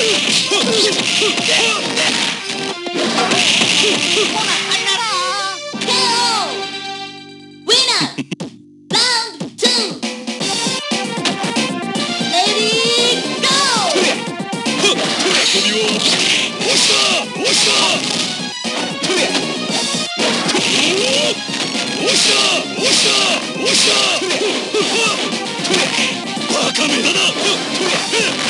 バカめだな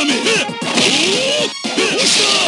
しくじった